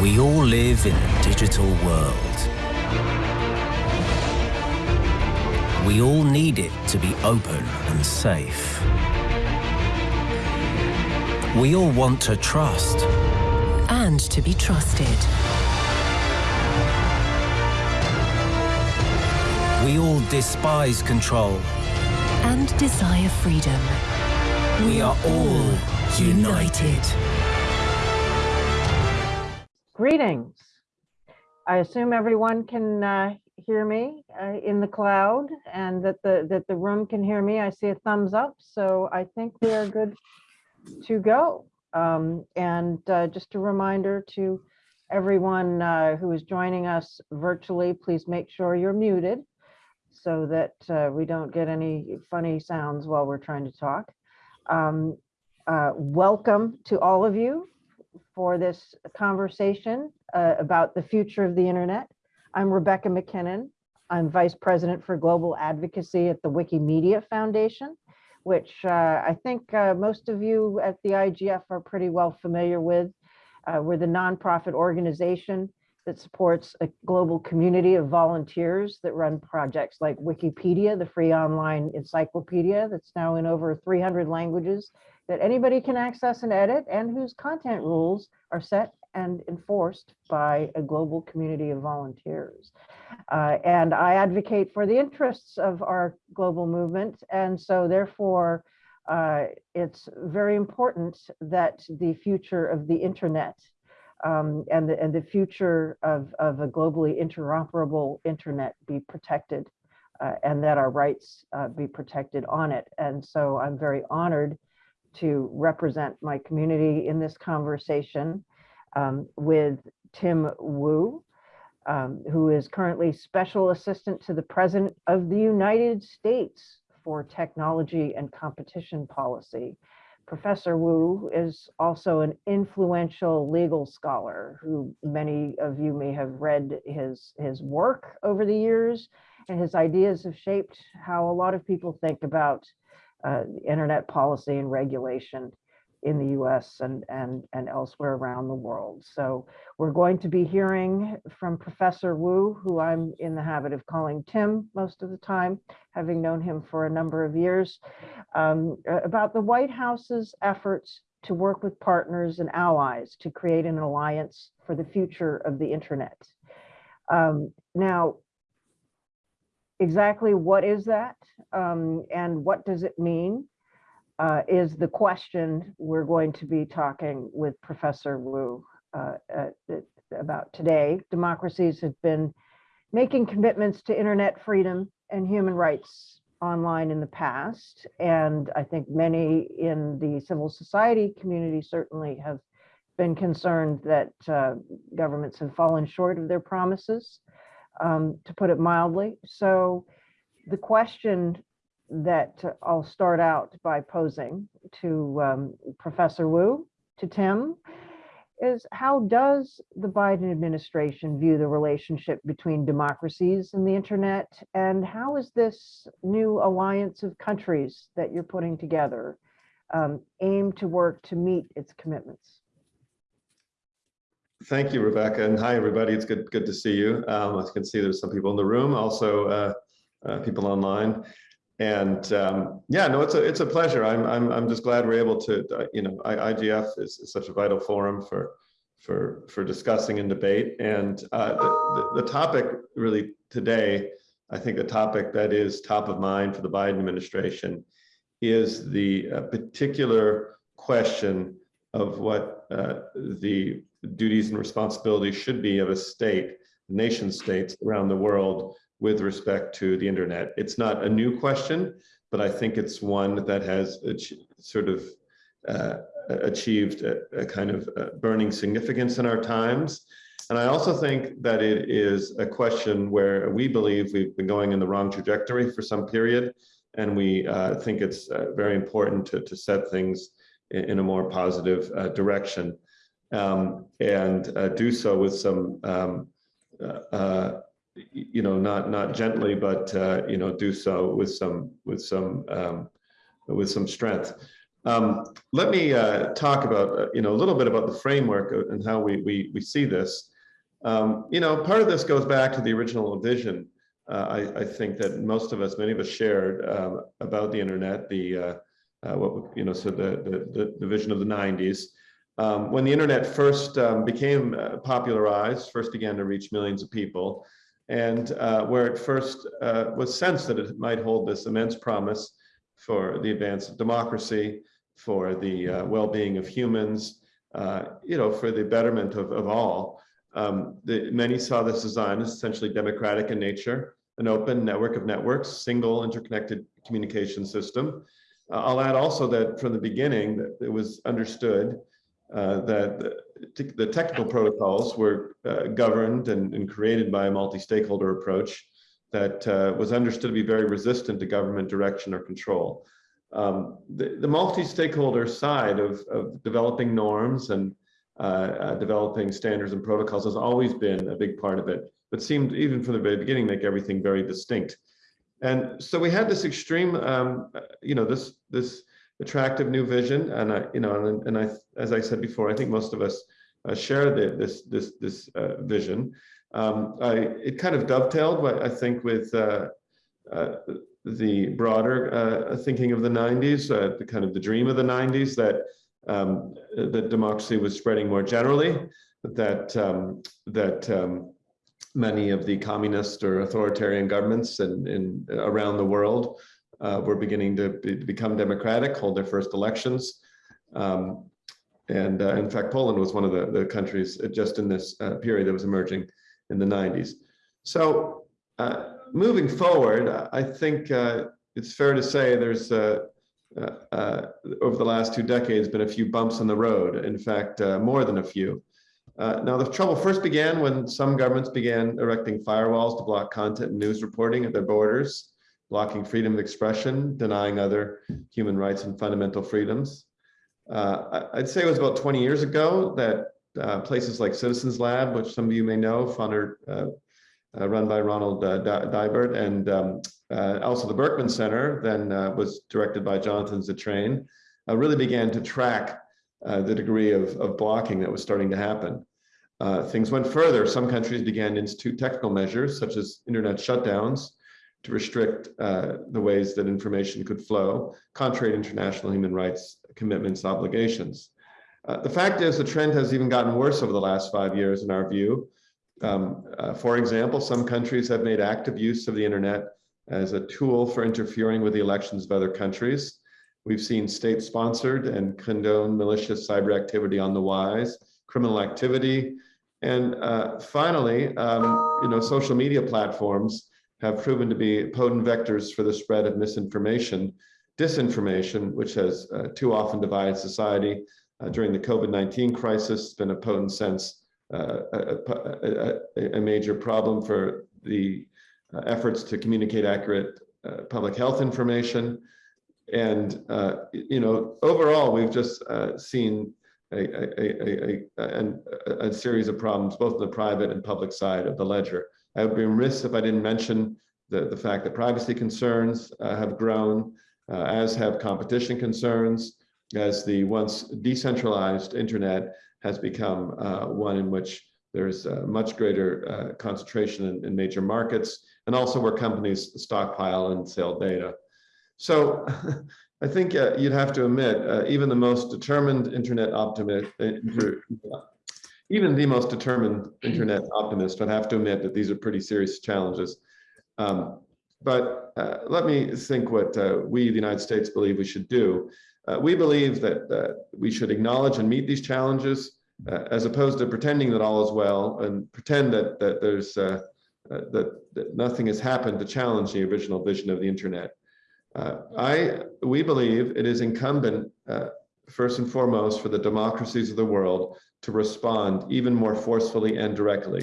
We all live in a digital world. We all need it to be open and safe. We all want to trust. And to be trusted. We all despise control. And desire freedom. We are all united. Greetings. I assume everyone can uh, hear me uh, in the cloud and that the that the room can hear me. I see a thumbs up, so I think we are good to go. Um, and uh, just a reminder to everyone uh, who is joining us virtually, please make sure you're muted so that uh, we don't get any funny sounds while we're trying to talk. Um, uh, welcome to all of you for this conversation uh, about the future of the internet. I'm Rebecca MacKinnon. I'm Vice President for Global Advocacy at the Wikimedia Foundation, which uh, I think uh, most of you at the IGF are pretty well familiar with. Uh, we're the nonprofit organization that supports a global community of volunteers that run projects like Wikipedia, the free online encyclopedia that's now in over 300 languages that anybody can access and edit and whose content rules are set and enforced by a global community of volunteers. Uh, and I advocate for the interests of our global movement. And so therefore, uh, it's very important that the future of the internet um, and, the, and the future of, of a globally interoperable internet be protected uh, and that our rights uh, be protected on it. And so I'm very honored to represent my community in this conversation um, with Tim Wu, um, who is currently Special Assistant to the President of the United States for Technology and Competition Policy. Professor Wu is also an influential legal scholar who many of you may have read his, his work over the years and his ideas have shaped how a lot of people think about uh, internet policy and regulation in the US and, and, and elsewhere around the world. So we're going to be hearing from Professor Wu, who I'm in the habit of calling Tim most of the time, having known him for a number of years, um, about the White House's efforts to work with partners and allies to create an alliance for the future of the internet. Um, now, exactly what is that um, and what does it mean uh, is the question we're going to be talking with Professor Wu uh, about today. Democracies have been making commitments to internet freedom and human rights online in the past. And I think many in the civil society community certainly have been concerned that uh, governments have fallen short of their promises, um, to put it mildly. So the question that I'll start out by posing to um, Professor Wu, to Tim, is how does the Biden administration view the relationship between democracies and the internet? And how is this new alliance of countries that you're putting together um, aim to work to meet its commitments? Thank you, Rebecca, and hi, everybody. It's good good to see you. Um, you can see, there's some people in the room, also uh, uh, people online. And um, yeah, no, it's a it's a pleasure. I'm I'm I'm just glad we're able to. Uh, you know, I, IGF is, is, such a vital forum for for for discussing and debate. And uh, the, the, the topic really today, I think the topic that is top of mind for the Biden administration is the uh, particular question of what the duties and responsibilities should be of a state, nation states around the world with respect to the internet. It's not a new question, but I think it's one that has sort of uh, achieved a, a, kind of uh, burning significance in our times. And I also think that it is a question where we believe we've been going in the wrong trajectory for some period. And we uh, think it's uh, very important to, to set things in, a more positive uh, direction um, and uh, do so with some um, you know, not not gently, but uh, you know, do so with some with some um, with some strength. Um, let me uh, talk about, uh, you know, a little bit about the framework and how we, we, we see this. Um, you know, part of this goes back to the original vision. Uh, I, I think that most of us, many of us shared um, about the internet, the, uh, what, you know, so the, the, the, the vision of the 90s. Um, when the internet first um, became uh, popularized, first began to reach millions of people, and uh, where it first uh, was sensed that it might hold this immense promise for the advance of democracy, for the uh, well-being of humans, uh, you know, for the betterment of, of all. Um, the, many saw this design as essentially democratic in nature, an open network of networks, single interconnected communication system. Uh, I'll add also that from the beginning that it was understood uh, that the, the technical protocols were uh, governed and, and created by a multi-stakeholder approach that uh, was understood to be very resistant to government direction or control. Um, the, the multi-stakeholder side of, of developing norms and uh, uh, developing standards and protocols has always been a big part of it, but seemed even from the very beginning make everything very distinct. And so we had this extreme, um, you know, this this attractive new vision, and I, you know, and, and I, as I said before, I think most of us uh, share the, this this this uh, vision. Um, I, it kind of dovetailed, I think, with uh, uh, the broader uh, thinking of the 90s, uh, the kind of the dream of the 90s that um, that democracy was spreading more generally, that um, that um, many of the communist or authoritarian governments in, in around the world uh, were beginning to, be, become democratic, hold their first elections. Um, and uh, in fact, Poland was one of the, the countries just in this uh, period that was emerging in the 90s. So uh, moving forward, I think uh, it's fair to say there's uh, over the last two decades been a few bumps in the road. In fact, more than a few. Uh, now, the trouble first began when some governments began erecting firewalls to block content and news reporting at their borders, blocking freedom of expression, denying other human rights and fundamental freedoms. Uh, I'd say it was about 20 years ago that uh, places like Citizens Lab, which some of you may know, funded, uh, uh, run by Ronald Deibert, and um, also the Berkman Center, then was directed by Jonathan Zittrain, really began to track uh, the degree of, of blocking that was starting to happen. Uh, things went further. Some countries began to institute technical measures, such as internet shutdowns, to restrict uh, the ways that information could flow, contrary to international human rights commitments, obligations. Uh, the fact is the trend has even gotten worse over the last five years in our view. Um, uh, for example, some countries have made active use of the internet as a tool for interfering with the elections of other countries. We've seen state-sponsored and condoned malicious cyber activity on the wise, criminal activity, and uh, finally, um, you know, social media platforms have proven to be potent vectors for the spread of misinformation, disinformation, which has uh, too often divided society. Uh, during the COVID-19 crisis, it's been a potent sense, uh, a, a, a, major problem for the uh, efforts to communicate accurate uh, public health information. And, you know, overall, we've just seen a, a, a, a, series of problems, both in the private and public side of the ledger. I would be remiss if I didn't mention the, the fact that privacy concerns uh, have grown, uh, as have competition concerns, as the once decentralized internet has become uh, one in which there's much greater uh, concentration in, in major markets, and also where companies stockpile and sell data. So I think uh, you'd have to admit, uh, even the most determined internet optimist, uh, even the most determined internet optimist would have to admit that these are pretty serious challenges. Um, but uh, let me think what uh, we, the United States, believe we should do. Uh, we believe that we should acknowledge and meet these challenges as opposed to pretending that all is well and pretend that, that there's that, that nothing has happened to challenge the original vision of the internet. Uh, I, we believe it is incumbent, uh, first and foremost, for the democracies of the world to respond even more forcefully and directly.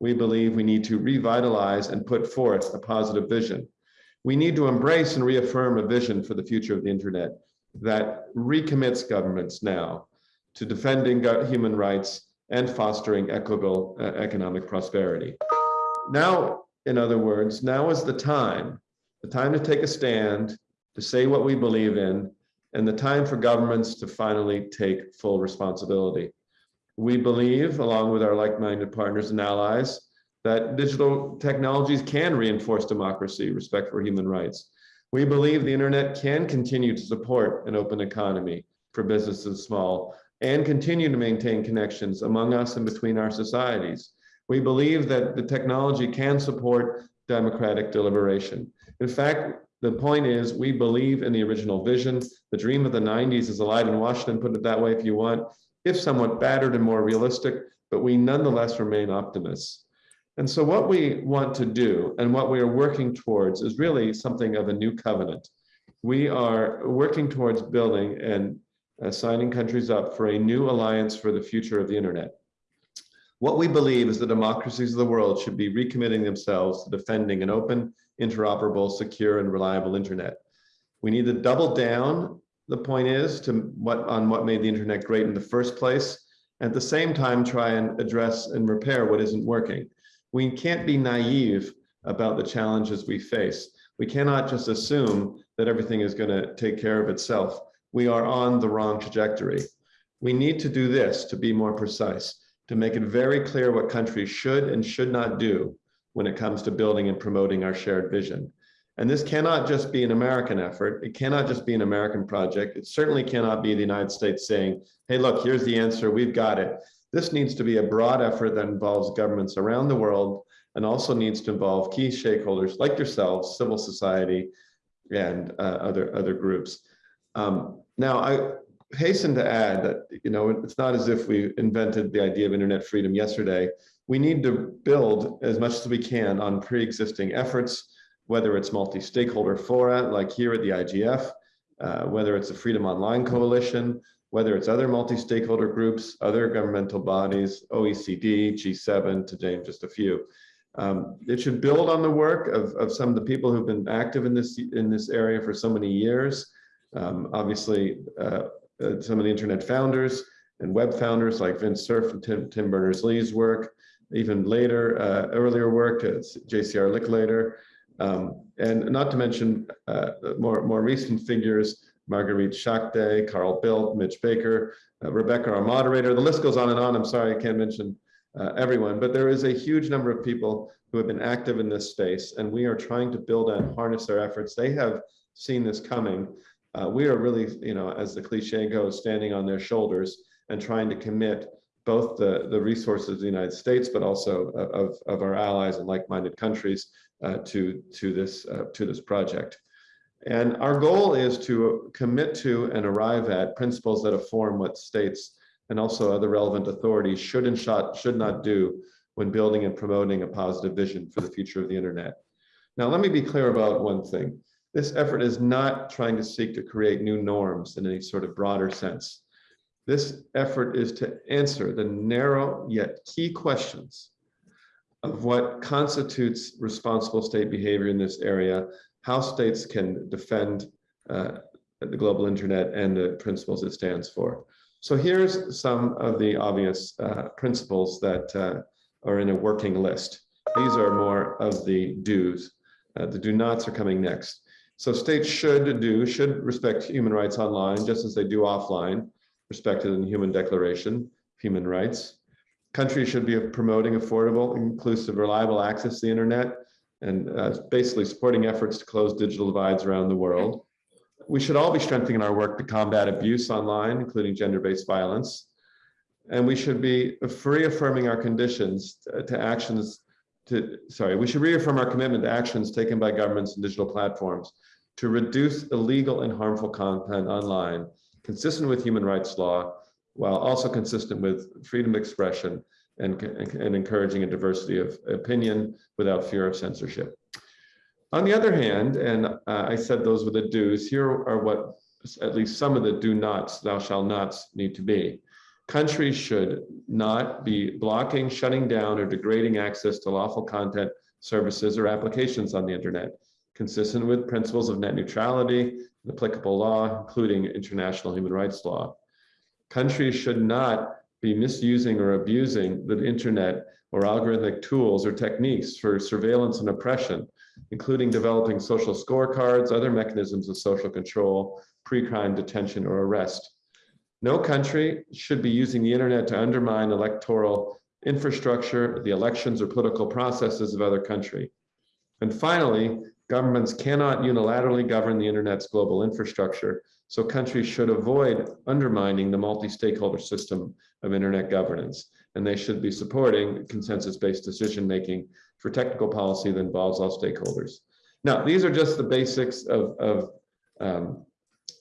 We believe we need to revitalize and put forth a positive vision. We need to embrace and reaffirm a vision for the future of the internet that recommits governments now to defending human rights and fostering equitable uh, economic prosperity. Now, in other words, now is the time the time to take a stand, to say what we believe in, and the time for governments to finally take full responsibility. We believe, along with our like-minded partners and allies, that digital technologies can reinforce democracy, respect for human rights. We believe the internet can continue to support an open economy for businesses small and continue to maintain connections among us and between our societies. We believe that the technology can support democratic deliberation. In fact, the point is we believe in the original vision. The dream of the 90s is alive in Washington, put it that way if you want, if somewhat battered and more realistic, but we nonetheless remain optimists. And so what we want to do and what we are working towards is really something of a new covenant. We are working towards building and uh, signing countries up for a new alliance for the future of the internet. What we believe is the democracies of the world should be recommitting themselves to defending an open, interoperable, secure, and reliable internet. We need to double down, the point is, to what on what made the internet great in the first place, at the same time try and address and repair what isn't working. We can't be naive about the challenges we face. We cannot just assume that everything is going to take care of itself. We are on the wrong trajectory. We need to do this to be more precise to make it very clear what countries should and should not do when it comes to building and promoting our shared vision. And this cannot just be an American effort. It cannot just be an American project. It certainly cannot be the United States saying, hey, look, here's the answer, we've got it. This needs to be a broad effort that involves governments around the world and also needs to involve key stakeholders like yourselves, civil society, and uh, other, other groups. Um, now, I, hasten to add that, you know, it's not as if we invented the idea of internet freedom yesterday. We need to build as much as we can on pre-existing efforts, whether it's multi-stakeholder fora, like here at the IGF, uh, whether it's the Freedom Online Coalition, whether it's other multi-stakeholder groups, other governmental bodies, OECD, G7, to name just a few. Um, it should build on the work of, of some of the people who've been active in this in this area for so many years. Um, obviously, uh, uh, some of the internet founders and web founders like Vint Cerf and Tim, Tim Berners-Lee's work, even later, uh, earlier work, uh, JCR Licklider, um, and not to mention uh, more, more recent figures, Marietje Schaake, Carl Bildt, Mitch Baker, uh, Rebecca, our moderator. The list goes on and on. I'm sorry, I can't mention uh, everyone, but there is a huge number of people who have been active in this space, and we are trying to build and harness their efforts. They have seen this coming uh, we are really, you know, as the cliche goes, standing on their shoulders and trying to commit both the, the resources of the United States, but also of, of our allies and like-minded countries uh, to, to, this, uh, to this project. And our goal is to commit to and arrive at principles that inform what states and also other relevant authorities should and should not do when building and promoting a positive vision for the future of the internet. Now, let me be clear about one thing. This effort is not trying to seek to create new norms in any sort of broader sense. This effort is to answer the narrow yet key questions of what constitutes responsible state behavior in this area, how states can defend uh, the global internet and the principles it stands for. So here's some of the obvious uh, principles that uh, are in a working list. These are more of the do's. Uh, the do nots are coming next. So states should do, should respect human rights online, just as they do offline, respected in the Human Declaration of Human Rights. Countries should be promoting affordable, inclusive, reliable access to the internet and uh, basically supporting efforts to close digital divides around the world. We should all be strengthening our work to combat abuse online, including gender-based violence. And we should be reaffirming our conditions to, to actions to, sorry, we should reaffirm our commitment to actions taken by governments and digital platforms to reduce illegal and harmful content online, consistent with human rights law, while also consistent with freedom of expression and, and encouraging a diversity of opinion without fear of censorship. On the other hand, and uh, I said those were the do's, here are what at least some of the do nots, thou shall nots need to be. Countries should not be blocking, shutting down, or degrading access to lawful content, services, or applications on the internet consistent with principles of net neutrality and applicable law, including international human rights law. Countries should not be misusing or abusing the internet or algorithmic tools or techniques for surveillance and oppression, including developing social scorecards, other mechanisms of social control, pre-crime detention or arrest. No country should be using the internet to undermine electoral infrastructure, the elections or political processes of other country. And finally, governments cannot unilaterally govern the internet's global infrastructure, so countries should avoid undermining the multi-stakeholder system of internet governance, and they should be supporting consensus-based decision-making for technical policy that involves all stakeholders. Now, these are just the basics of, of um,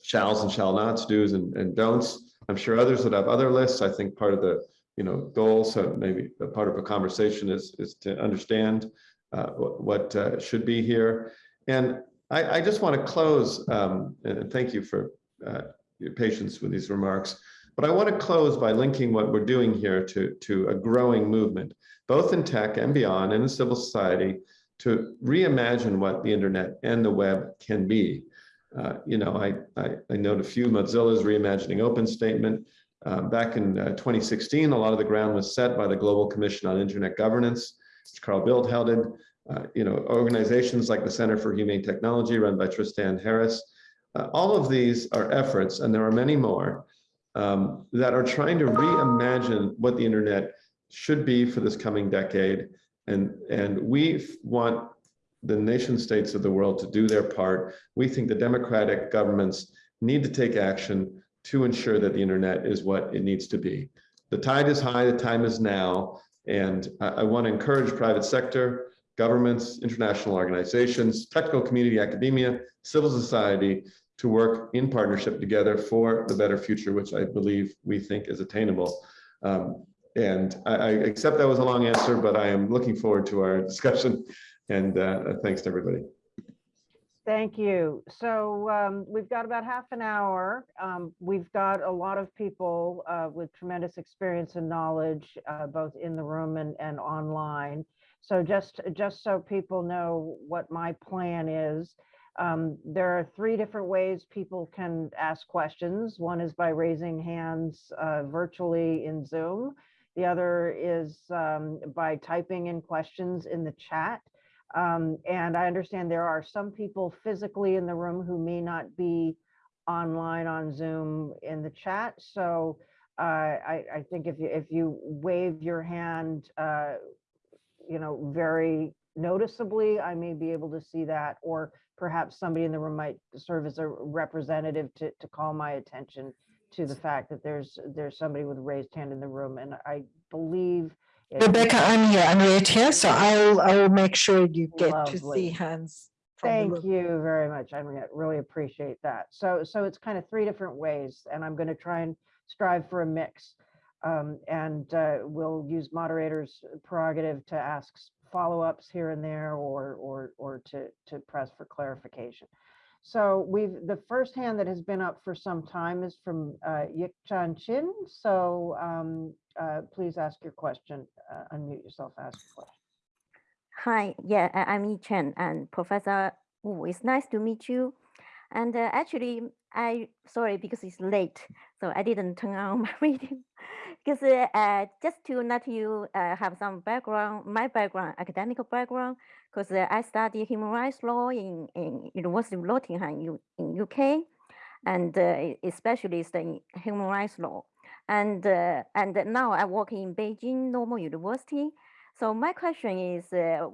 shalls and shall nots, do's and, and don'ts. I'm sure others would have other lists. I think part of the you know goals, so maybe a part of a conversation is is to understand uh, what, what uh, should be here. And I, I just want to close, um, and thank you for uh, your patience with these remarks, but I want to close by linking what we're doing here to, to a growing movement, both in tech and beyond, and in civil society, to reimagine what the internet and the web can be. Uh, you know, I, I, I, note a few Mozilla's reimagining open statement. Uh, back in uh, 2016, a lot of the ground was set by the Global Commission on Internet Governance, which Carl Bildt headed. Uh, you know, organizations like the Center for Humane Technology run by Tristan Harris. All of these are efforts, and there are many more, um, that are trying to reimagine what the internet should be for this coming decade. And, and we want the nation states of the world to do their part. We think the democratic governments need to take action to ensure that the internet is what it needs to be. The tide is high, the time is now, and I, I want to encourage private sector, governments, international organizations, technical community, academia, civil society to work in partnership together for the better future, which I believe we think is attainable. Um, and I, I, accept that was a long answer, but I am looking forward to our discussion. And uh, thanks to everybody. Thank you. So um, we've got about half an hour. Um, we've got a lot of people uh, with tremendous experience and knowledge, uh, both in the room and, and online. So just, just so people know what my plan is, um, there are three different ways people can ask questions. One is by raising hands uh, virtually in Zoom. The other is um, by typing in questions in the chat. Um, and I understand there are some people physically in the room who may not be online on Zoom in the chat. So uh, I, I, think if you if you wave your hand, uh, you know, very noticeably, I may be able to see that, or perhaps somebody in the room might serve as a representative to, to call my attention to the fact that there's there's somebody with a raised hand in the room. And I believe Rebecca, I'm here. I'm right here, so I'll I'll make sure you get to see Lovely. hands. Thank you very much. I re- really appreciate that. So, so it's kind of three different ways, and I'm going to try and strive for a mix. Um, and uh, we'll use moderators' prerogative to ask s- follow-ups here and there, or or or to to press for clarification. So we've the first hand that has been up for some time is from uh, Yik Chan Chin. So um, uh, please ask your question. Uh, unmute yourself. Ask your question. Hi, yeah, I'm Yi Chen and Professor Wu. It's nice to meet you. And uh, actually, I sorry because it's late, so I didn't turn on my reading. Because uh, just to let you uh, have some background, my background, academic background, because uh, I studied human rights law in, in University of Nottingham in UK, and uh, especially the human rights law. And uh, and now I work in Beijing Normal University. So my question is, uh,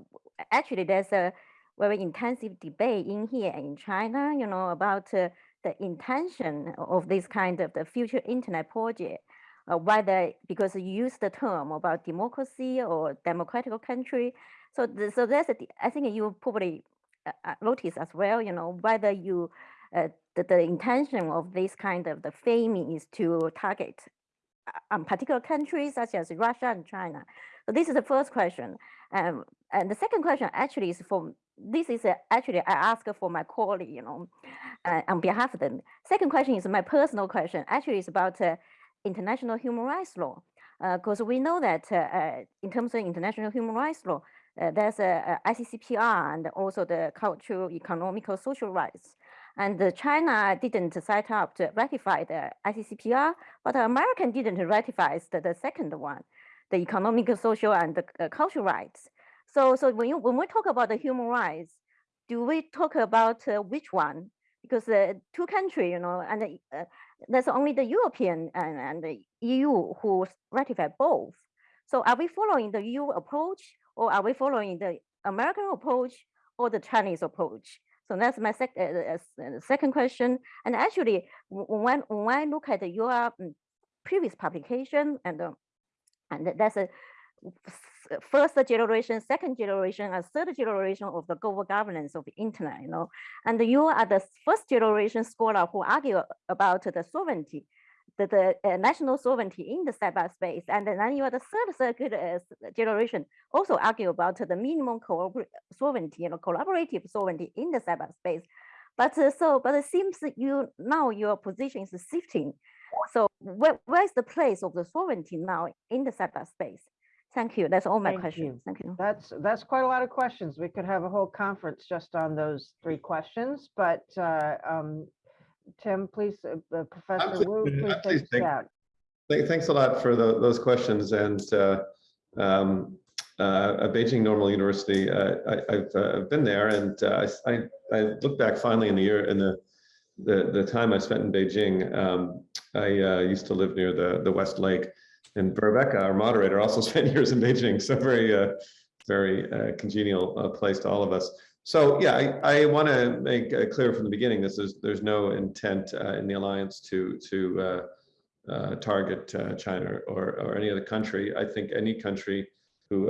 actually, there's a very intensive debate in here in China, you know, about uh, the intention of this kind of the future internet project. Uh, whether because you use the term about democracy or democratic country, so the, so that's a, I think you probably uh, uh, notice as well, you know, whether you the, the intention of this kind of the framing is to target uh, um, particular countries such as Russia and China. So this is the first question. Um, and the second question actually is for, this is uh, actually I ask for my colleague, you know, uh, on behalf of them. Second question is my personal question. Actually, it's about uh, international human rights law. Because we know that uh, uh, in terms of international human rights law, uh, there's a, a ICCPR and also the cultural, economical, social rights. And China didn't set up to ratify the ICCPR, but American didn't ratify the, the second one, the economic, social, and the cultural rights. So, so when you when we talk about the human rights, do we talk about uh, which one? because uh, two countries, you know, and uh, there's only the European and, and the EU who ratify both. So are we following the EU approach or are we following the American approach or the Chinese approach? So that's my sec uh, uh, uh, second question. And actually, when, when I look at your mm, previous publication and uh, and th- that's a f- first generation, second generation, and third generation of the global governance of the internet, you know. And you are the first generation scholar who argue about the sovereignty, the, the uh, national sovereignty in the cyberspace. And then you are the third circuit uh, generation also argue about the minimum sovereignty, you know, collaborative sovereignty in the cyberspace. But uh, so, but it seems that you now your position is shifting. So where, where is the place of the sovereignty now in the cyberspace? Thank you. That's all my Thank questions. you. Thank you. That's, that's quite a lot of questions. We could have a whole conference just on those three questions, but uh, um, Tim, please, uh, uh, Professor Wu, please take pleased us to- out. Thanks a lot for tho- those questions and uh, um, uh, at Beijing Normal University, uh, I- I've uh, been there and uh, I I I look back finally in the year, in the the the time I spent in Beijing. um, I uh, used to live near the the West Lake and Rebecca, our moderator, also spent years in Beijing, so very uh, very uh, congenial uh, place to all of us. So yeah, I, I want to make uh, clear from the beginning, this is, there's no intent uh, in the alliance to to uh, uh, target uh, China or, or any other country. I think any country who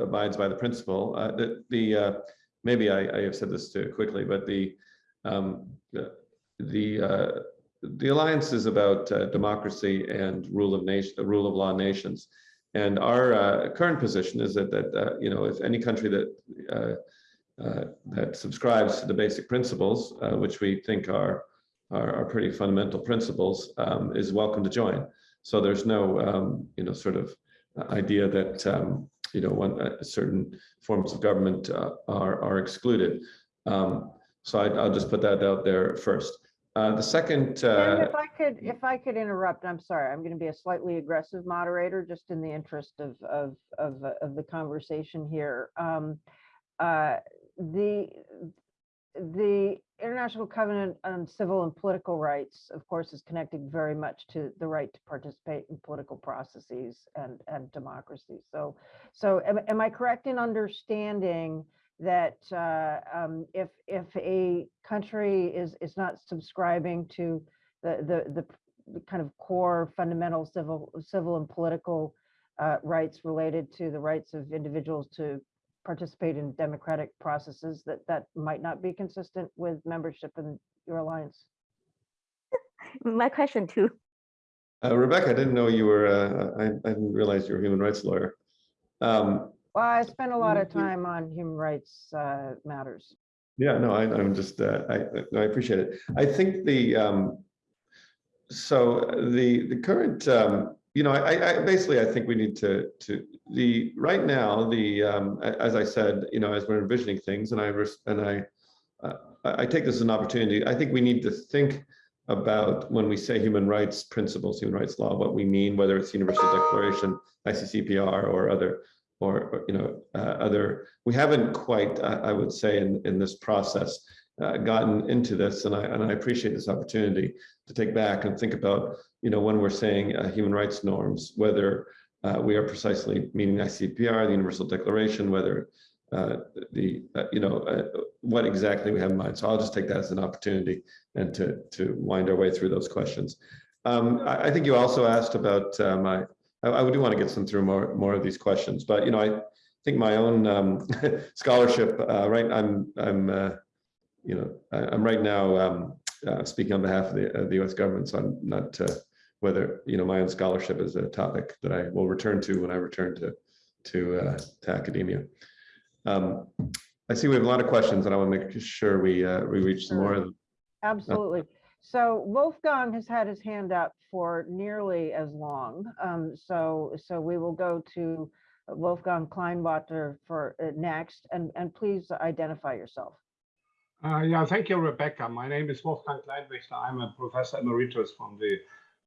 abides by the principle, uh, the, maybe I, I have said this too quickly, but the um, the the, the alliance is about uh, democracy and rule of nation, the rule of law nations. And our uh, current position is that that uh, you know if any country that uh, uh, that subscribes to the basic principles, uh, which we think are are, are pretty fundamental principles, um, is welcome to join. So there's no, um, you know, sort of idea that, um, you know, one uh, certain forms of government uh, are are excluded. Um, so I, I'll just put that out there first. Uh, the second, uh, if I could, if I could interrupt, I'm sorry, I'm going to be a slightly aggressive moderator, just in the interest of, of, of, uh, of the conversation here. Um, uh, The, the International Covenant on Civil and Political Rights, of course, is connected very much to the right to participate in political processes and, and democracy. So, so am, am I correct in understanding that uh, um, if if a country is is not subscribing to the the the, kind of core fundamental civil civil and political uh, rights related to the rights of individuals to participate in democratic processes that that might not be consistent with membership in your alliance. My question too. uh, Rebecca, I didn't know you were, uh, I, I didn't realize you were a human rights lawyer. Um, Well, I spent a lot of Mhm. time on human rights uh, matters. Yeah, no, I, I'm just, uh, I, I appreciate it. I think the, um, so the, the current, um, you know, I, I, basically, I think we need to, to, the, right now, the, um, as I said, you know, as we're envisioning things and I, and I, uh, I take this as an opportunity, I think we need to think about when we say human rights principles, human rights law, what we mean, whether it's Universal Declaration, ICCPR or other, or, or, you know, uh, other, we haven't quite, I, I would say, in, in this process, uh, gotten into this, and I, and I appreciate this opportunity to take back and think about, you know, when we're saying uh, human rights norms, whether uh, we are precisely meaning ICPR, the Universal Declaration, whether uh, the, uh, you know, uh, what exactly we have in mind. So I'll just take that as an opportunity and to, to wind our way through those questions. Um, I, I think you also asked about my, I, I do want to get some through more, more of these questions, but, you know, I think my own um, scholarship, right, I'm, I'm, you know, I, I'm right now um, uh, speaking on behalf of the, the US government, so I'm not, uh, whether, you know, my own scholarship is a topic that I will return to when I return to, to, uh, to academia. Um, I see we have a lot of questions and I want to make sure we, uh, we reach some more of them. Absolutely. So Wolfgang has had his hand up for nearly as long. Um, so, so we will go to Wolfgang Kleinwächter for uh, next, and, and please identify yourself. Uh, yeah, thank you, Rebecca. My name is Wolfgang Kleinwächter. I'm a professor emeritus from the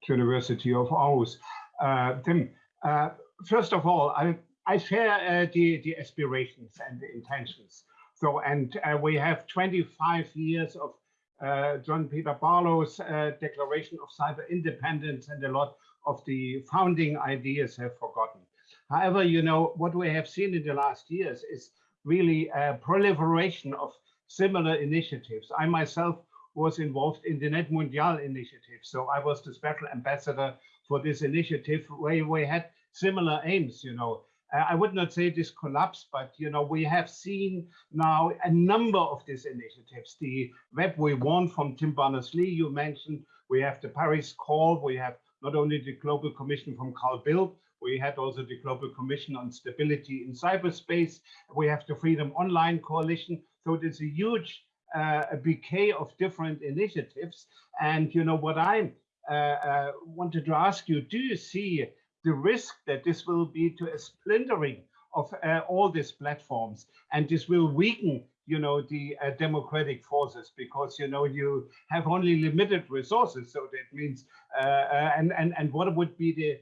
University of Aarhus. Uh, Tim, uh, first of all, I, I share uh, the, the aspirations and the intentions. So, and uh, we have 25 years of uh, John Perry Barlow's Declaration of Cyber Independence and a lot of the founding ideas have forgotten. However, you know, what we have seen in the last years is really a proliferation of similar initiatives. I myself was involved in the Net Mundial initiative. So I was the special ambassador for this initiative where we had similar aims, you know. Uh, I would not say this collapsed, but you know, we have seen now a number of these initiatives. The Web We Want from Tim Berners-Lee, you mentioned, we have the Paris Call, we have not only the Global Commission from Carl Bildt, we had also the Global Commission on Stability in Cyberspace. We have the Freedom Online Coalition. So it is a huge uh, a bouquet of different initiatives. And you know what I uh, uh, wanted to ask you, do you see the risk that this will be to a splintering of uh, all these platforms and this will weaken you know the uh, democratic forces because you know you have only limited resources so that means uh, and and and what would be the uh,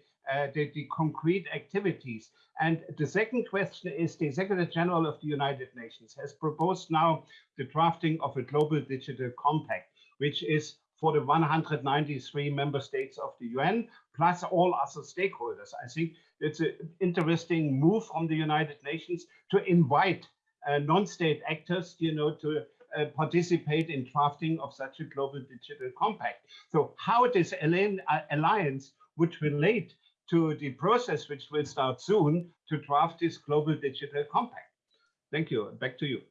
the, the, concrete activities. And the second question is the Secretary General of the United Nations has proposed now the drafting of a global digital compact, which is for the 193 member states of the UN, plus all other stakeholders. I think it's an interesting move from the United Nations to invite uh, non-state actors, you know, to uh, participate in drafting of such a global digital compact. So how this uh, alliance would relate to the process, which will start soon, to draft this global digital compact. Thank you. Back to you.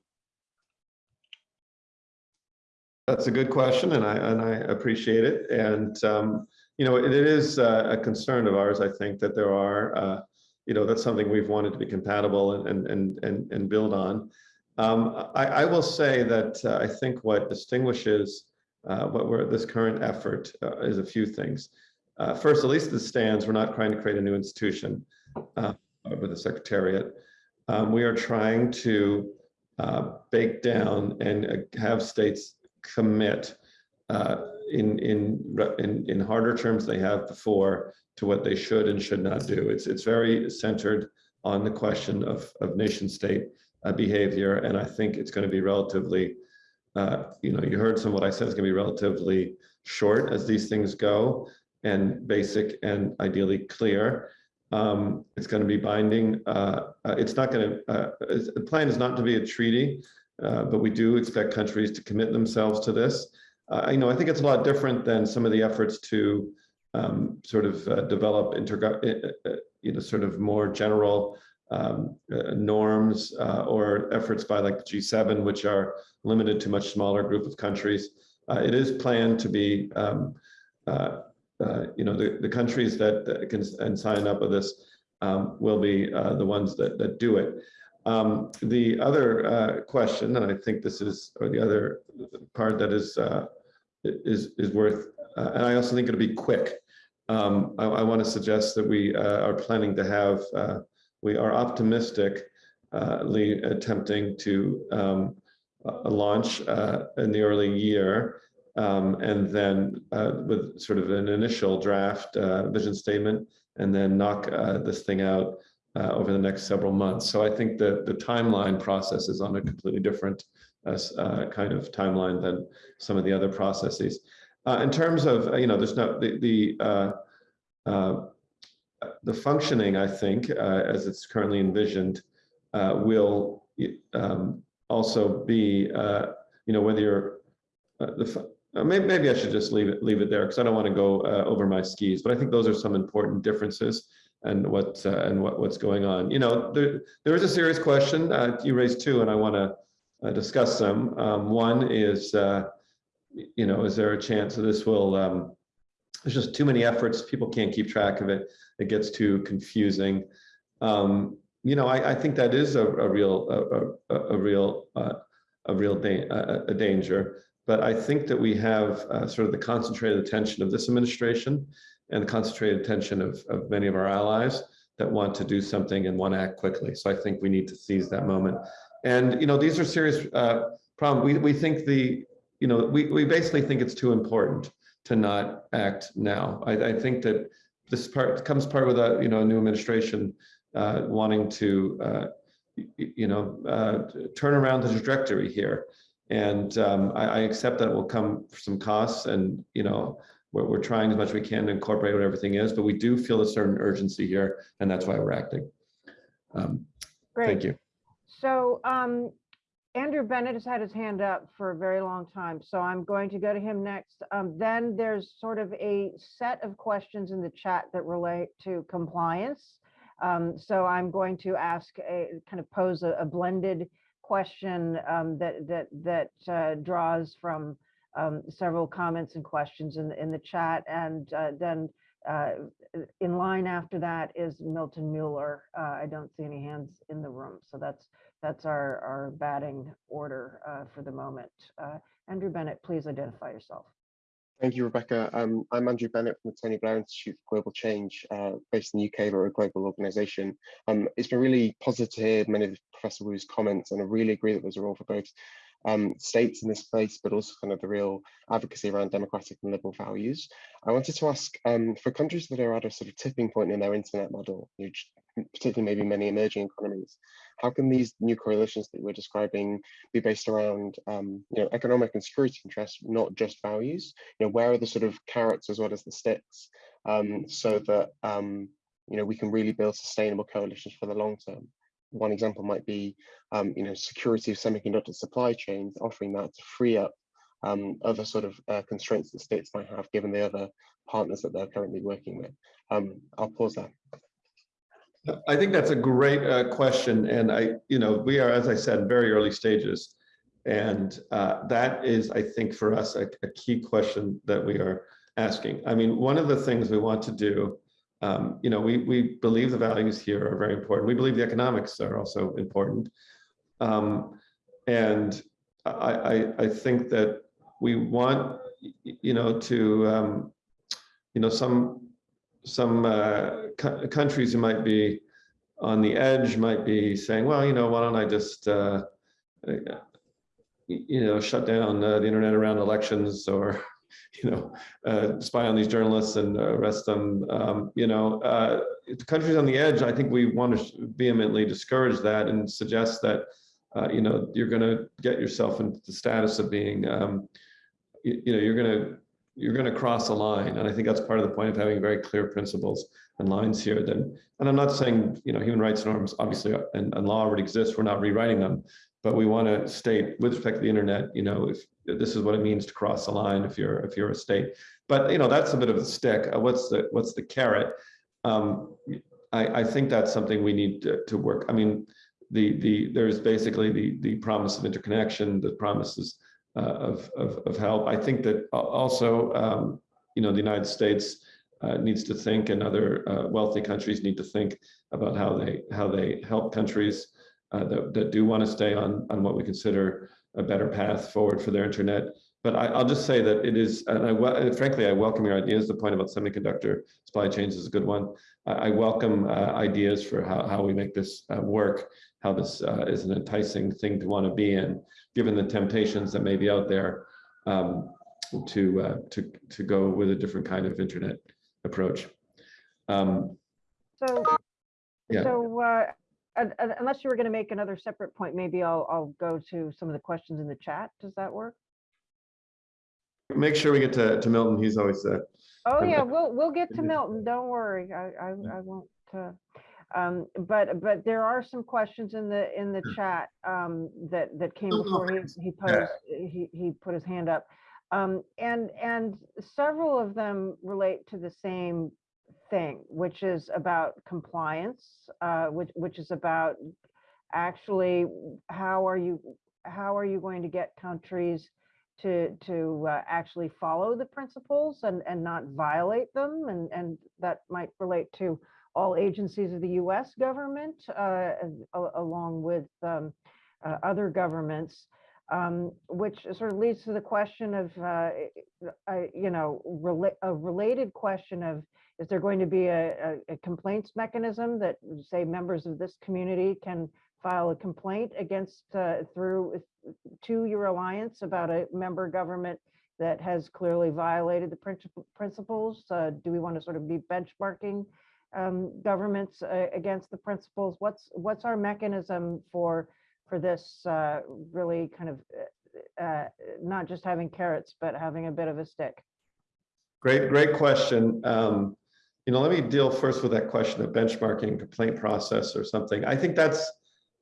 That's a good question, and I and I appreciate it. And um, you know, it, it is uh, a concern of ours. I think that there are, uh, you know, that's something we've wanted to be compatible and and and and build on. Um, I, I, will say that uh, I think what distinguishes uh, what we're this current effort uh, is a few things. Uh, first, at least the stands, we're not trying to create a new institution uh, with the Secretariat. Um, we are trying to uh, bake down and uh, have states commit uh, in, in, in, in harder terms they have before to what they should and should not do. It's, it's very centered on the question of, of nation state uh, behavior. And I think it's going to be relatively, you know, you heard some of what I said is going to be relatively short as these things go and basic and ideally clear. Um, it's going to be binding. Uh, uh, it's not going to, uh, the plan is not to be a treaty, uh, but we do expect countries to commit themselves to this. Uh, you know, I think it's a lot different than some of the efforts to um, sort of uh, develop, you know, sort of more general um, norms or efforts by like the G7, which are limited to much smaller group of countries. it is planned to be um, uh, uh, you know, the, the countries that, that can and sign up with this um, will be uh, the ones that, that do it. Um, the other uh, question, and I think this is, or the other part that is uh, is is worth, uh, and I also think it'll be quick. Um, I, I want to suggest that we are planning to have, we are optimistically attempting to um, launch in the early year um, and then uh, with sort of an initial draft uh, vision statement, and then knock uh, this thing out uh, over the next several months. So I think that the timeline process is on a completely different uh, uh, kind of timeline than some of the other processes. in terms of, you know, there's no, the, the, the functioning, I think, as it's currently envisioned, will um, also be, you know, whether you're, the, uh, maybe, maybe I should just leave it leave it there because I don't want to go uh, over my skis. But I think those are some important differences and what uh, and what what's going on. You know, there there is a serious question. Uh, you raised two, and I want to uh, discuss them. Um, one is, uh, you know, is there a chance that this will? Um, there's just too many efforts. People can't keep track of it. It gets too confusing. Um, you know, I, I, think that is a, a real a, a, a real a real da a danger. But I think that we have uh, sort of the concentrated attention of this administration and the concentrated attention of, of many of our allies that want to do something and want to act quickly. So I think we need to seize that moment. And, you know, these are serious uh, problems. We, we think the, you know, we, we basically think it's too important to not act now. I, I think that this part comes part with a, you know, a new administration uh, wanting to, uh, you know, uh, turn around the trajectory here. And um, I, I accept that will come for some costs and, you know, we're, we're trying as much as we can to incorporate what everything is, but we do feel a certain urgency here and that's why we're acting. Um, Great. Thank you. So um, Andrew Bennett has had his hand up for a very long time, so I'm going to go to him next. Um, Then there's sort of a set of questions in the chat that relate to compliance. Um, So I'm going to ask a, kind of pose a a blended question um, that, that, that uh, draws from um, several comments and questions in, the in the chat. And uh, then uh, in line after that is Milton Mueller. Uh, I don't see any hands in the room, so that's that's our, our batting order uh, for the moment. Uh, Andrew Bennett, please identify yourself. Thank you, Rebecca. Um, I'm Andrew Bennett from the Tony Blair Institute for Global Change, uh, based in the UK, but a global organisation. Um, it's been really positive to hear many of Professor Wu's comments, and I really agree that there's a role for both um, states in this place, but also kind of the real advocacy around democratic and liberal values. I wanted to ask, um, for countries that are at a sort of tipping point in their internet model, particularly maybe many emerging economies, how can these new coalitions that we're describing be based around um, you know, economic and security interests, not just values? You know, where are the sort of carrots as well as the sticks, um, so that um, you know we can really build sustainable coalitions for the long term? One example might be, um, you know, security of semiconductor supply chains, offering that to free up um, other sort of uh, constraints that states might have, given the other partners that they're currently working with. Um, I'll pause there. I think that's a great uh, question. And I, you know, we are, as I said, very early stages. And uh, that is, I think, for us, a, a, key question that we are asking. I mean, one of the things we want to do, um, you know, we, we believe the values here are very important. We believe the economics are also important. Um, and I, I, I, think that we want, you know, to, um, you know, some some uh, countries who might be on the edge might be saying, well, you know, why don't I just, uh, you know, shut down uh, the internet around elections or, you know, uh, spy on these journalists and arrest them. Um, you know, uh, countries on the edge, I think we want to vehemently discourage that and suggest that, uh, you know, you're going to get yourself into the status of being, um, you, you know, you're going to you're going to cross a line. And I think that's part of the point of having very clear principles and lines here. Then, and I'm not saying, you know, human rights norms obviously and, and law already exists. We're not rewriting them, but we want to state with respect to the internet, you know, if this is what it means to cross a line if you're if you're a state. But you know, that's a bit of a stick. Uh, what's the what's the carrot? Um, I, I think that's something we need to, to work. I mean, the the there's basically the the promise of interconnection, the promises of, of, of help. I think that also, um, you know, the United States uh, needs to think and other uh, wealthy countries need to think about how they how they help countries uh, that, that do want to stay on, on what we consider a better path forward for their internet. But I, will just say that it is, and I, frankly, I welcome your ideas. The point about semiconductor supply chains is a good one. I, I welcome uh, ideas for how, how we make this uh, work, how this is an enticing thing to want to be in given the temptations that may be out there um, to, uh, to, to go with a different kind of internet approach. Um, so, yeah. so uh, unless you were going to make another separate point, maybe I'll, I'll go to some of the questions in the chat. Does that work? Make sure we get to, to Milton. He's always uh, Oh yeah, we'll we'll get to Milton. Don't worry. I I, I won't. Uh, um, but but there are some questions in the in the chat um, that that came before he he posed he he put his hand up, um, and and several of them relate to the same thing, which is about compliance, uh, which which is about actually how are you how are you going to get countries to to uh, actually follow the principles and and not violate them? And and that might relate to all agencies of the US government, uh, along with um, uh, other governments, um, which sort of leads to the question of, uh, you know, rela a related question of, is there going to be a, a, a, complaints mechanism that say members of this community can file a complaint against uh, through to your alliance about a member government that has clearly violated the principles? Uh, do we want to sort of be benchmarking um, governments uh, against the principles? What's what's our mechanism for for this uh, really kind of uh, not just having carrots, but having a bit of a stick? Great, great question. Um, you know, let me deal first with that question of benchmarking complaint process or something. I think that's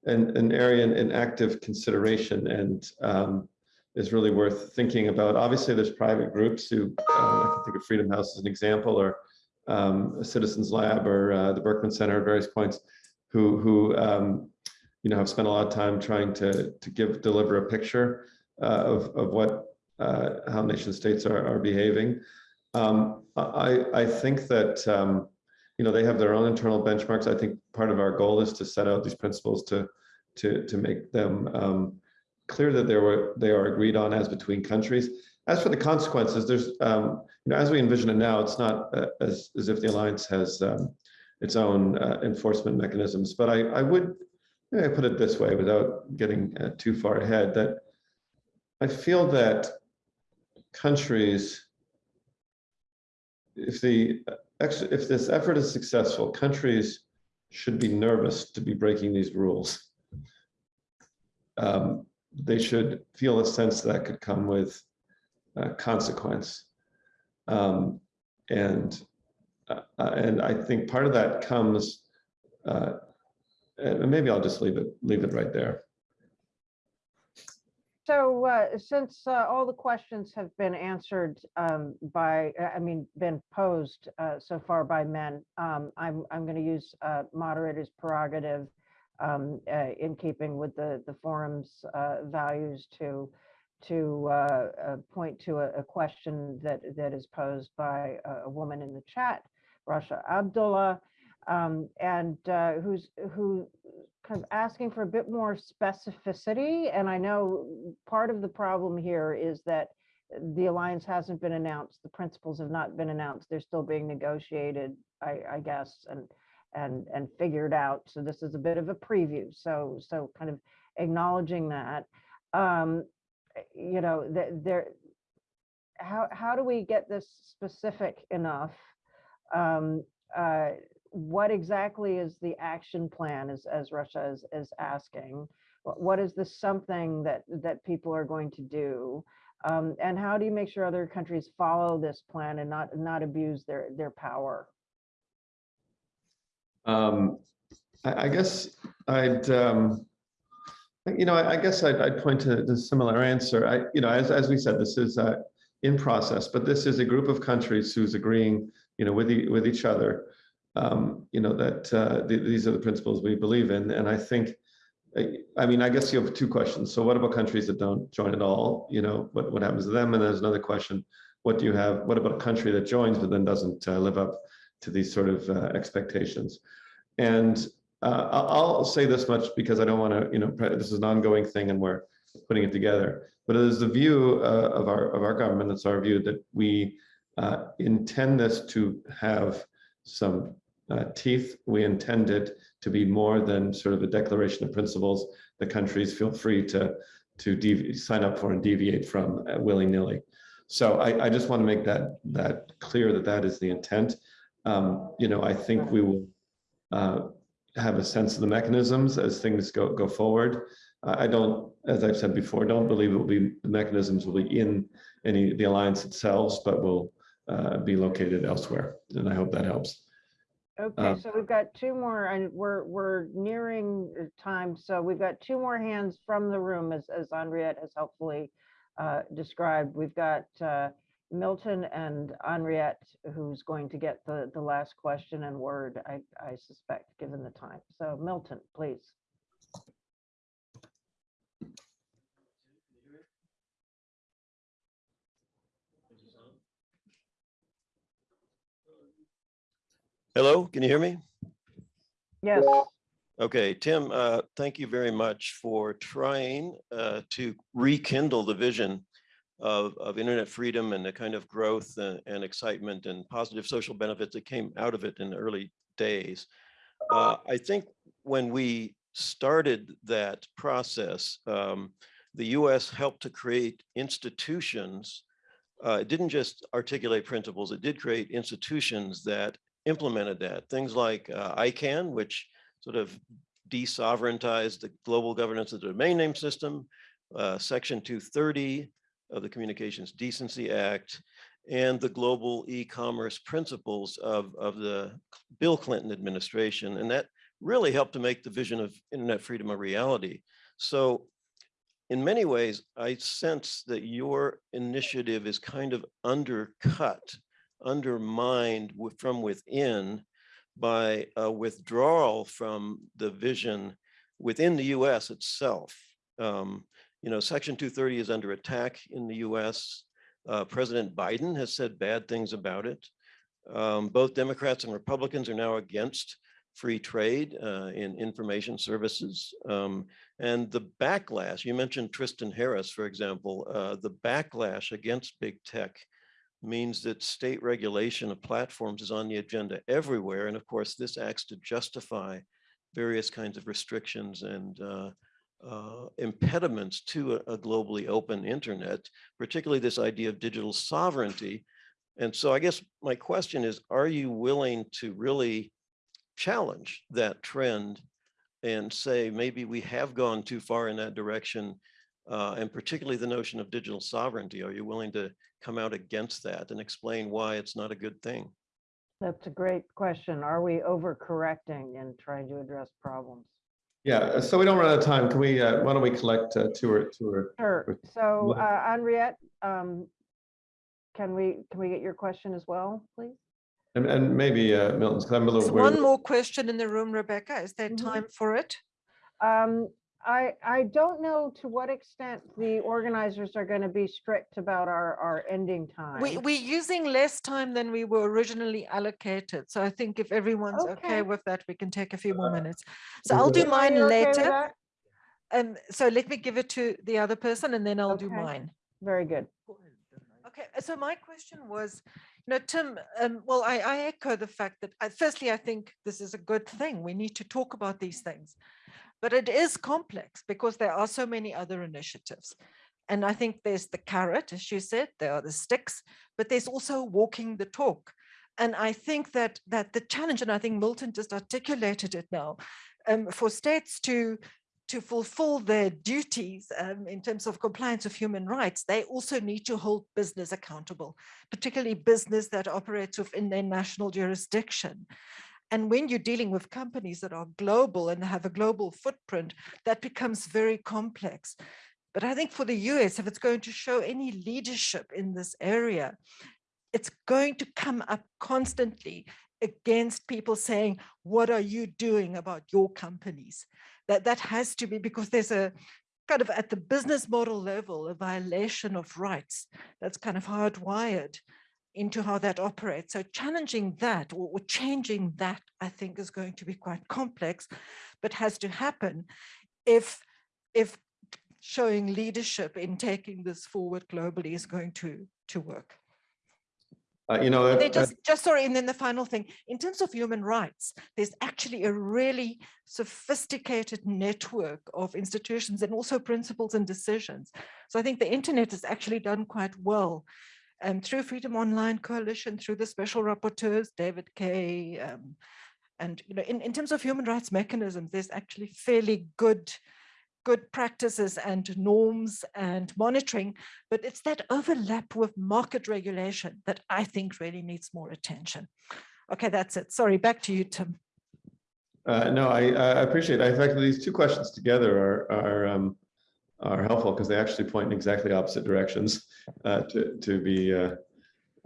an, an area in, in active consideration and um, is really worth thinking about. Obviously, there's private groups who, uh, I can think of Freedom House as an example, or um, Citizens Lab or uh, the Berkman Center at various points, who, who um, you know, have spent a lot of time trying to, to give, deliver a picture uh, of, of what, uh, how nation states are, are behaving. Um, I, I think that, um, you know, they have their own internal benchmarks. I think part of our goal is to set out these principles to, to, to make them um, clear that they were, they are agreed on as between countries. As for the consequences, there's, um, you know, as we envision it now, it's not uh, as, as if the alliance has um, its own uh, enforcement mechanisms. But I, I would maybe I put it this way without getting uh, too far ahead, that I feel that countries if the if this effort is successful, countries should be nervous to be breaking these rules. Um, they should feel a sense that could come with uh, consequence. Um, and uh, and I think part of that comes, uh, and maybe I'll just leave it leave it right there. So uh, since uh, all the questions have been answered um, by, uh, I mean, been posed uh, so far by men, um, I'm, I'm going to use uh, moderator's prerogative um, uh, in keeping with the, the forum's uh, values to, to uh, uh, point to a, a question that, that is posed by a, woman in the chat, Rasha Abdullah, um, and uh, who's, who kind of asking for a bit more specificity. And I know part of the problem here is that the alliance hasn't been announced. The principles have not been announced. They're still being negotiated, I, I guess, and and and figured out. So this is a bit of a preview. So so kind of acknowledging that, um, you know, there. How how do we get this specific enough? Um, uh, what exactly is the action plan as, as Rasha is, is asking? What, what is the something that, that people are going to do? Um, and how do you make sure other countries follow this plan and not, not abuse their, their power? Um, I, I guess I'd, um, you know, I, I guess I'd, I'd point to the similar answer. I, you know, as, as we said, this is uh, in process, but this is a group of countries who's agreeing, you know, with, the, with each other um, you know, that uh, th these are the principles we believe in. And I think, I mean, I guess you have two questions. So what about countries that don't join at all? You know, what, what happens to them? And there's another question, what do you have, what about a country that joins but then doesn't uh, live up to these sort of uh, expectations? And uh, I'll say this much because I don't want to, you know, this is an ongoing thing and we're putting it together. But it is the view uh, of our of our government, it's our view that we uh, intend this to have some uh, teeth. We intend it to be more than sort of a declaration of principles. The countries feel free to to sign up for and deviate from uh, willy-nilly. So I, I, just want to make that that clear that that is the intent. Um, you know, I think we will uh, have a sense of the mechanisms as things go go forward. I don't, as I've said before, don't believe it will be the mechanisms will be in any the alliance itself, but will uh, be located elsewhere. And I hope that helps. Okay, Um, so we've got two more, and we're, we're nearing uh, time, so we've got two more hands from the room, as, as Henriette has helpfully uh, described. We've got uh, Milton and Henriette, who's going to get the, the last question and word, I, I suspect, given the time. So Milton, please. Hello, can you hear me? Yes, Okay, Tim, uh, thank you very much for trying uh, to rekindle the vision of, of internet freedom and the kind of growth and, and excitement and positive social benefits that came out of it in the early days. Uh, I think when we started that process, um, the US helped to create institutions. Uh, it didn't just articulate principles, it did create institutions that implemented that. Things like uh, ICANN, which sort of desovereigntized the global governance of the domain name system. uh, Section 230 of the Communications Decency Act, and the global e-commerce principles of, of the Bill Clinton administration. And that really helped to make the vision of internet freedom a reality. So in many ways, I sense that your initiative is kind of undercut, undermined from within by a withdrawal from the vision within the US itself. Um, you know, Section 230 is under attack in the US. Uh, President Biden has said bad things about it. Um, both Democrats and Republicans are now against free trade uh, in information services. Um, and the backlash, you mentioned Tristan Harris, for example, uh, the backlash against big tech means that state regulation of platforms is on the agenda everywhere. And of course, this acts to justify various kinds of restrictions and uh, impediments to a, a globally open internet, particularly this idea of digital sovereignty. And so I guess my question is, are you willing to really challenge that trend and say maybe we have gone too far in that direction uh, and particularly the notion of digital sovereignty. Are you willing to come out against that and explain why it's not a good thing? That's a great question. Are we overcorrecting and trying to address problems? Yeah, uh, so we don't run out of time. Can we, uh, why don't we collect uh, two or, two or, Sure. So uh, Henriette, um, can we, can we get your question as well, please? and, and maybe uh, Milton's, 'cause I'm a There's little. one more question in the room, Rebecca. Is there Mhm. time for it? Um, I, I don't know to what extent the organizers are going to be strict about our, our ending time. We, we're using less time than we were originally allocated. So I think if everyone's Okay. okay with that, we can take a few more Uh, minutes. So I'll do Are mine you okay later. that? Um, so let me give it to the other person and then I'll do mine. Very good. Okay, so my question was, you know, Tim, um, well, I, I echo the fact that I, firstly, I think this is a good thing. We need to talk about these things. But it is complex because there are so many other initiatives. And I think there's the carrot, as you said, there are the sticks, but there's also walking the talk. And I think that that the challenge, and I think Milton just articulated it now, um, for states to to fulfill their duties um, in terms of compliance of human rights, they also need to hold business accountable, particularly business that operates within their national jurisdiction. And when you're dealing with companies that are global and have a global footprint, that becomes very complex. But I think for the US, if it's going to show any leadership in this area, it's going to come up constantly against people saying, what are you doing about your companies? That, that has to be because there's a kind of at the business model level, a violation of rights that's kind of hardwired into how that operates. So challenging that or, or changing that, I think is going to be quite complex, but has to happen if, if showing leadership in taking this forward globally is going to, to work. Uh, You know, And that- then that- just, just sorry, and then the final thing, in terms of human rights, there's actually a really sophisticated network of institutions and also principles and decisions. So I think the internet has actually done quite well um, through Freedom Online Coalition, through the special rapporteurs, David Kaye, um, and you know, in, in terms of human rights mechanisms, there's actually fairly good good practices and norms and monitoring, but it's that overlap with market regulation that I think really needs more attention. Okay, that's it. Sorry, back to you, Tim. Uh, no, I, I appreciate it. In fact, these two questions together are, are, um, are helpful because they actually point in exactly opposite directions, uh, to, to be, uh,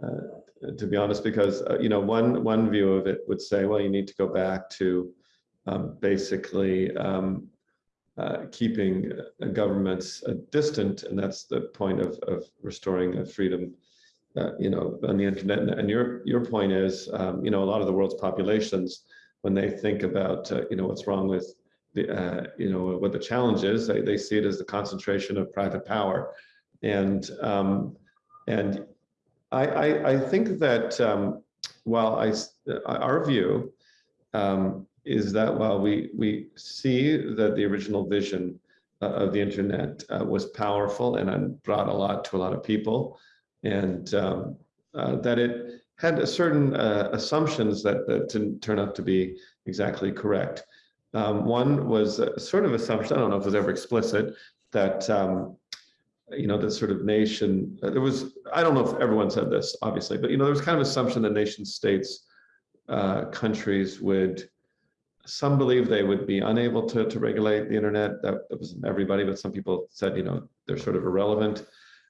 uh, to be honest, because, uh, you know, one, one view of it would say, well, you need to go back to, um, basically, um, uh, keeping governments uh, distant, and that's the point of, of restoring freedom, you know, on the internet. And- your, your point is, um, you know, a lot of the world's populations, when they think about, you know, what's wrong with the, uh, you know, what the challenge is, they, they see it as the concentration of private power. And, um, and I, I, I think that um, while I, our view um, is that while we, we see that the original vision uh, of the internet uh, was powerful and uh, brought a lot to a lot of people, and um, uh, that it had a certain uh, assumptions that, that didn't turn out to be exactly correct. Um, one was a sort of assumption, I don't know if it was ever explicit, that, um, you know, this sort of nation, uh, there was, I don't know if everyone said this, obviously, but, you know, there was kind of assumption that nation states, uh, countries would, some believe they would be unable to, to regulate the internet. That, that wasn't everybody, but some people said, you know, they're sort of irrelevant.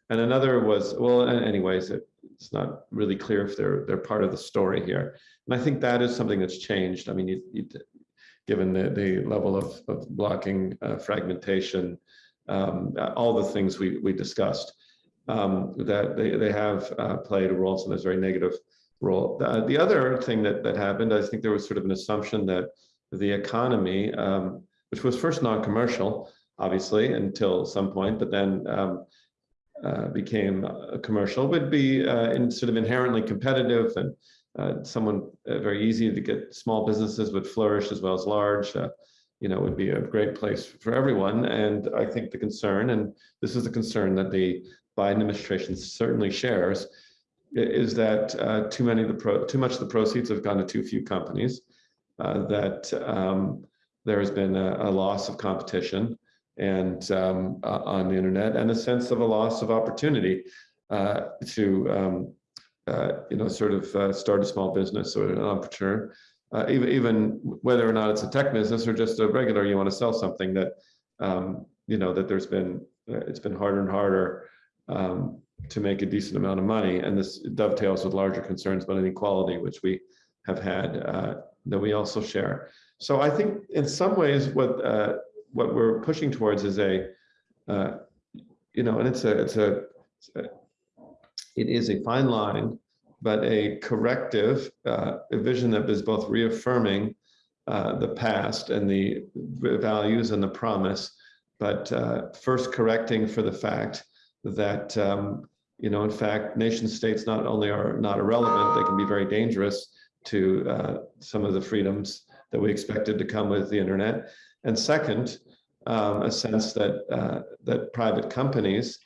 And another was, well, anyways, it, it's not really clear if they're, they're part of the story here. And I think that is something that's changed. I mean, you, you, given the, the level of, of blocking, uh, fragmentation, um, all the things we, we discussed, um, that they, they have uh, played a role, sometimes very negative role. The, the other thing that, that happened, I think there was sort of an assumption that the economy, um, which was first non-commercial, obviously, until some point, but then um, uh, became uh, commercial, would be uh, in sort of inherently competitive and uh, someone uh, very easy to get small businesses would flourish as well as large. Uh, you know, would be a great place for everyone. And I think the concern, and this is the concern that the Biden administration certainly shares, is that uh, too many of the pro, too much of the proceeds have gone to too few companies. Uh, that um, there has been a, a loss of competition and um, on the internet, and a sense of a loss of opportunity uh, to um, uh, you know sort of uh, start a small business or an entrepreneur, uh, even even whether or not it's a tech business or just a regular you want to sell something that um, you know that there's been uh, it's been harder and harder um, to make a decent amount of money, and this dovetails with larger concerns about inequality, which we have had uh, that we also share. So I think in some ways what uh, what we're pushing towards is a you know, and it's a it's a it is a fine line, but a corrective, uh, a vision that is both reaffirming uh, the past and the values and the promise, but uh, first correcting for the fact that, um, you know, in fact, nation states not only are not irrelevant, they can be very dangerous to uh, some of the freedoms that we expected to come with the internet. And second, um, a sense that uh, that private companies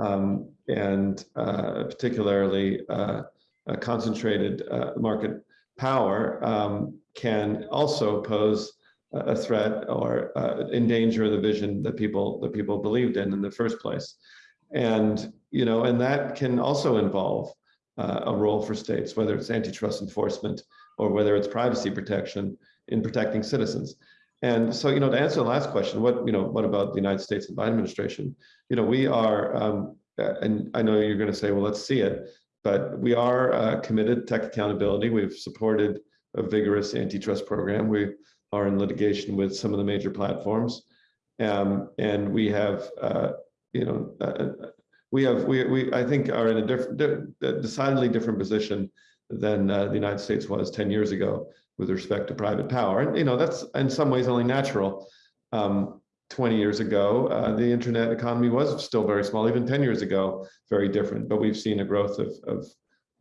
um, and uh, particularly uh, a concentrated uh, market power um, can also pose a threat or uh, endanger the vision that people that people believed in in the first place. And you know, and that can also involve uh, a role for states, whether it's antitrust enforcement or whether it's privacy protection in protecting citizens. And so, you know, to answer the last question, what, you know, what about the United States and Biden administration? You know, we are, um, uh, and I know you're going to say, well, let's see it, but we are uh, committed to tech accountability. We've supported a vigorous antitrust program. We are in litigation with some of the major platforms. Um, and we have, uh, you know, uh, we have, we, we, I think are in a different, decidedly different position than uh, the United States was 10 years ago with respect to private power. And, you know, that's in some ways only natural. Um, 20 years ago, uh, the internet economy was still very small, even 10 years ago, very different, but we've seen a growth of, of,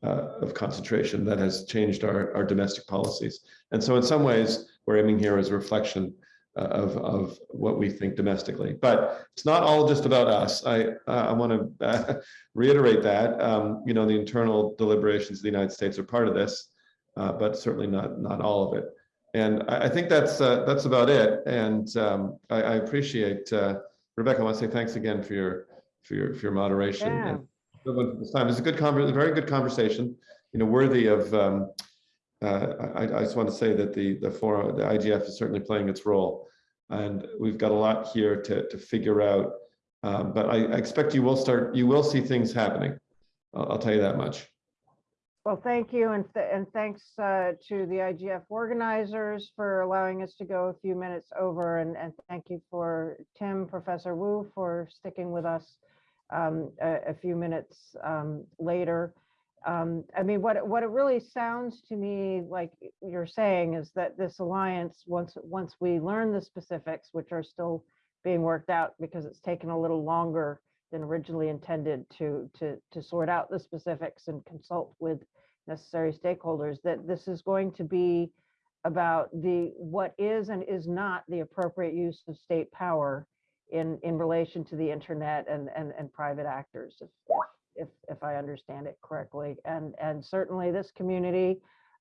uh, of concentration that has changed our, our domestic policies. And so in some ways, we're aiming here as a reflection of, of what we think domestically. But it's not all just about us. I, uh, I want to uh, reiterate that, um, you know, the internal deliberations of the United States are part of this, uh, but certainly not, not all of it. And I, I think that's uh, that's about it. And um, I, I appreciate uh, Rebecca. I want to say thanks again for your for your for your moderation Yeah. and this time. It's a good conver a very good conversation. You know, worthy of. Um, uh, I, I just want to say that the the forum, the IGF is certainly playing its role, and we've got a lot here to to figure out. Um, but I, I expect you will start. You will see things happening. I'll, I'll tell you that much. Well, thank you, and, th- and thanks uh, to the IGF organizers for allowing us to go a few minutes over, and, and thank you for Tim, Professor Wu, for sticking with us um, a, a few minutes um, later. Um, I mean, what, what it really sounds to me like you're saying is that this alliance, once, once we learn the specifics, which are still being worked out because it's taken a little longer than originally intended to, to, to sort out the specifics and consult with necessary stakeholders, that this is going to be about the, what is and is not the appropriate use of state power in, in relation to the internet and, and, and private actors, if, if, if I understand it correctly. And, and certainly this community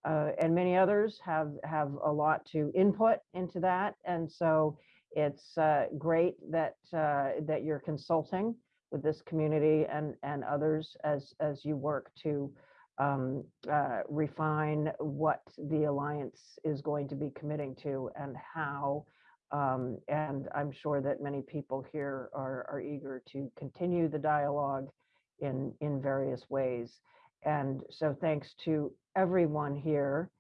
uh, and many others have, have a lot to input into that. And so It's uh, great that, uh, that you're consulting with this community and, and others as, as you work to um, uh, refine what the Alliance is going to be committing to and how. Um, And I'm sure that many people here are, are eager to continue the dialogue in, in various ways. And so thanks to everyone here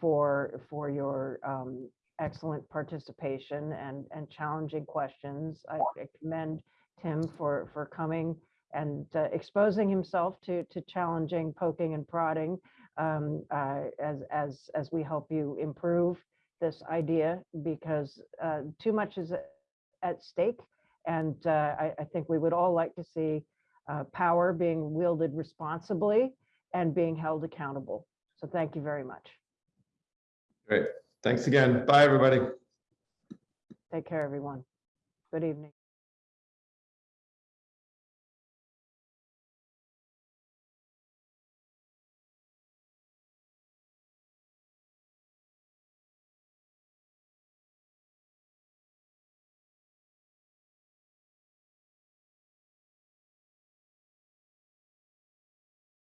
for, for your um, excellent participation and, and challenging questions. I I commend Tim for, for coming and uh, exposing himself to, to challenging poking and prodding um, uh, as, as, as we help you improve this idea because uh, too much is at- stake. And uh, I, I think we would all like to see uh, power being wielded responsibly and being held accountable. So thank you very much. Great. Thanks again. Bye, everybody. Take care, everyone. Good evening.